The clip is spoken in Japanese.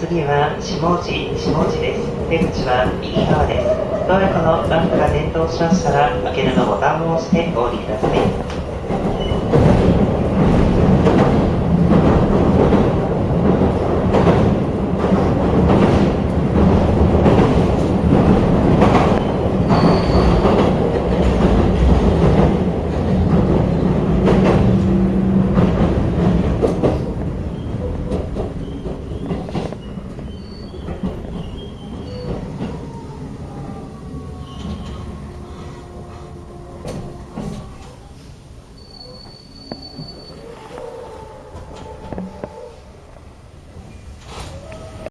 次は下地、下地です。出口は右側です。ドアこのランプが点灯しましたら、開けるのボタンを押してお降りください。